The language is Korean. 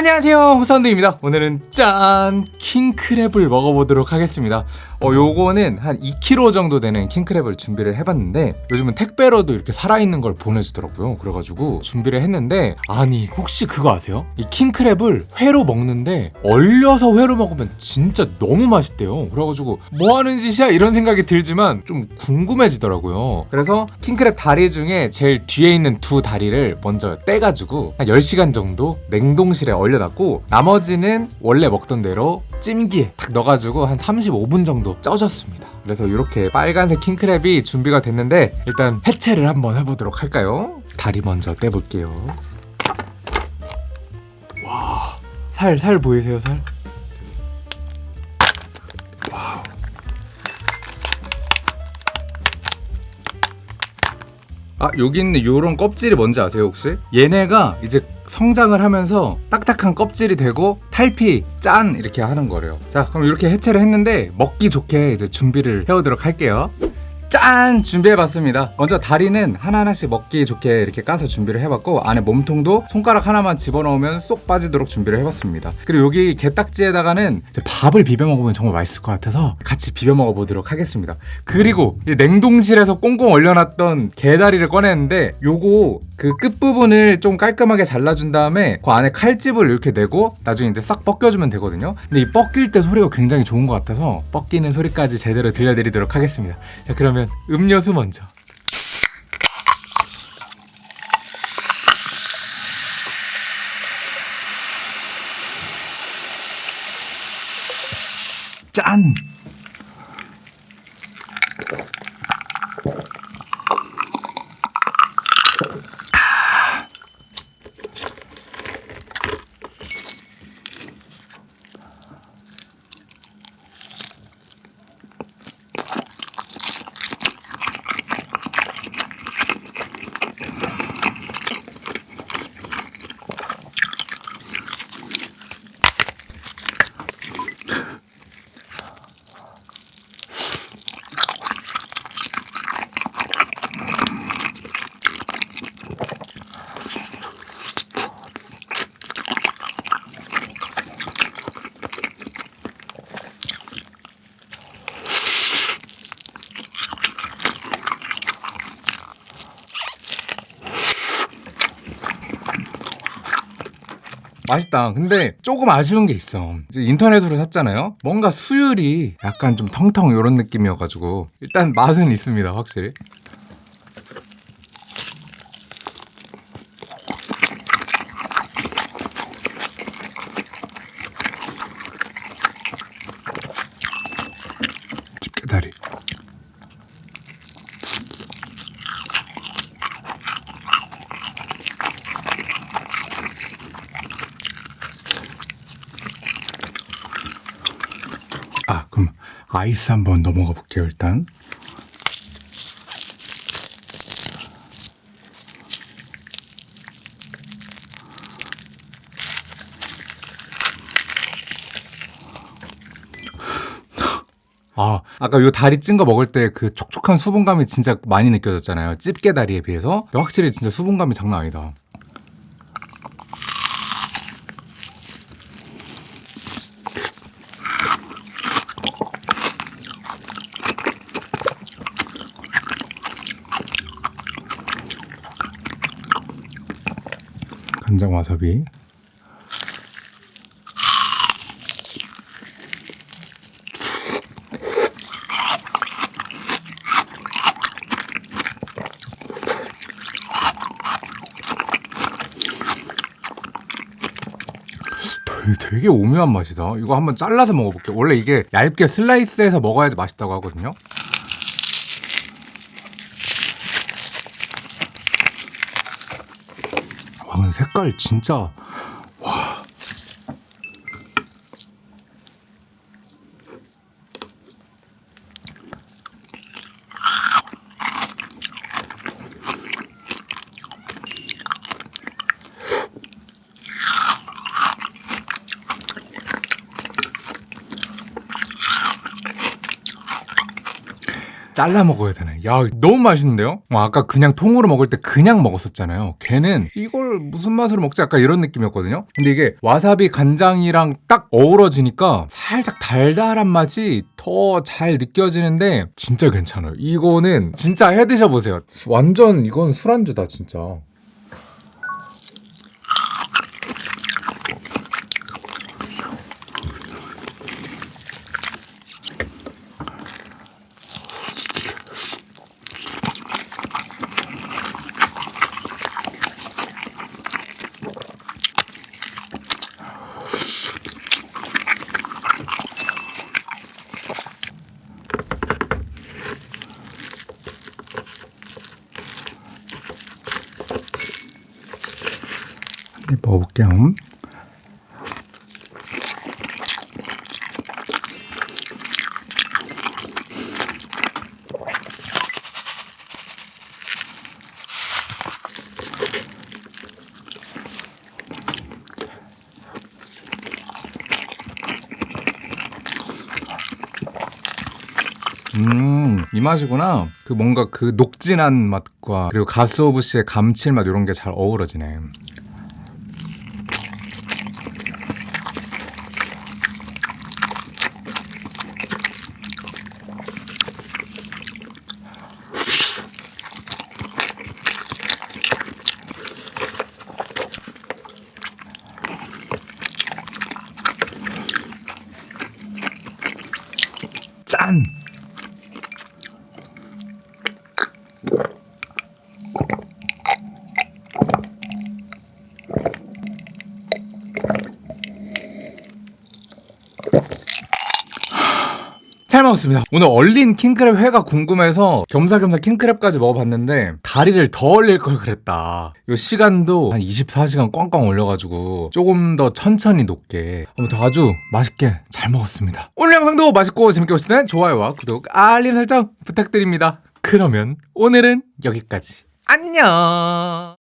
안녕하세요. 호사운드입니다. 오늘은 짠 킹크랩을 먹어보도록 하겠습니다 어 요거는 한 2kg 정도 되는 킹크랩을 준비를 해봤는데 요즘은 택배로도 이렇게 살아있는 걸 보내주더라고요. 그래가지고 준비를 했는데 아니 혹시 그거 아세요? 이 킹크랩을 회로 먹는데 얼려서 회로 먹으면 진짜 너무 맛있대요. 그래가지고 뭐 하는 짓이야? 이런 생각이 들지만 좀 궁금해지더라고요. 그래서 킹크랩 다리 중에 제일 뒤에 있는 두 다리를 먼저 떼가지고 한 10시간 정도 냉동실에 얼려놨고 나머지는 원래 먹던 대로 찜기에 탁 넣어가지고 한 35분 정도 쪄줬습니다 그래서 이렇게 빨간색 킹크랩이 준비가 됐는데 일단 해체를 한번 해보도록 할까요? 다리 먼저 떼볼게요 와, 살, 살 보이세요, 살? 아, 여기 있는 요런 껍질이 뭔지 아세요, 혹시? 얘네가 이제 성장을 하면서 딱딱한 껍질이 되고 탈피 짠 이렇게 하는 거래요. 자 그럼 이렇게 해체를 했는데 먹기 좋게 이제 준비를 해오도록 할게요. 짠! 준비해봤습니다. 먼저 다리는 하나하나씩 먹기 좋게 이렇게 까서 준비를 해봤고 안에 몸통도 손가락 하나만 집어넣으면 쏙 빠지도록 준비를 해봤습니다. 그리고 여기 게딱지에다가는 밥을 비벼 먹으면 정말 맛있을 것 같아서 같이 비벼 먹어보도록 하겠습니다. 그리고 이 냉동실에서 꽁꽁 얼려놨던 게다리를 꺼냈는데 요거 그 끝부분을 좀 깔끔하게 잘라준 다음에 그 안에 칼집을 이렇게 내고 나중에 이제 싹 벗겨주면 되거든요. 근데 이 벗길 때 소리가 굉장히 좋은 것 같아서 벗기는 소리까지 제대로 들려드리도록 하겠습니다. 자 그러면 음료수 먼저. 짠! 맛있다. 근데 조금 아쉬운 게 있어. 인터넷으로 샀잖아요. 뭔가 수율이 약간 좀 텅텅 이런 느낌이어가지고 일단 맛은 있습니다, 확실히. 집게다리. 아 그럼 아이스 한번 넘어가 볼게요 일단. 아 아까 요 다리 찐 거 먹을 때 그 촉촉한 수분감이 진짜 많이 느껴졌잖아요. 집게 다리에 비해서. 확실히 진짜 수분감이 장난 아니다 간장 와사비. 되게, 오묘한 맛이다. 이거 한번 잘라서 먹어볼게요. 원래 이게 얇게 슬라이스해서 먹어야지 맛있다고 하거든요 와 근데 색깔 진짜 와. 잘라 먹어야 되나 야 너무 맛있는데요? 어, 아까 그냥 통으로 먹을 때 그냥 먹었었잖아요. 걔는 이걸 무슨 맛으로 먹지? 약간 이런 느낌이었거든요. 근데 이게 와사비 간장이랑 딱 어우러지니까 살짝 달달한 맛이 더 잘 느껴지는데 진짜 괜찮아요. 이거는 진짜 해 드셔보세요. 완전 이건 술안주다 진짜 먹어볼게요 음, 이 맛이구나. 그 뭔가 그 녹진한 맛과 그리고 가스오브시의 감칠맛 이런 게 잘 어우러지네. 짠! 잘 먹었습니다. 오늘 얼린 킹크랩 회가 궁금해서 겸사겸사 킹크랩까지 먹어봤는데 다리를 더 얼릴 걸 그랬다. 이 시간도 한 24시간 꽝꽝 올려가지고 조금 더 천천히 녹게 아무튼 아주 맛있게 잘 먹었습니다. 오늘 영상도 맛있고 재밌게 보셨다면 좋아요와 구독, 알림 설정 부탁드립니다. 그러면 오늘은 여기까지. 안녕!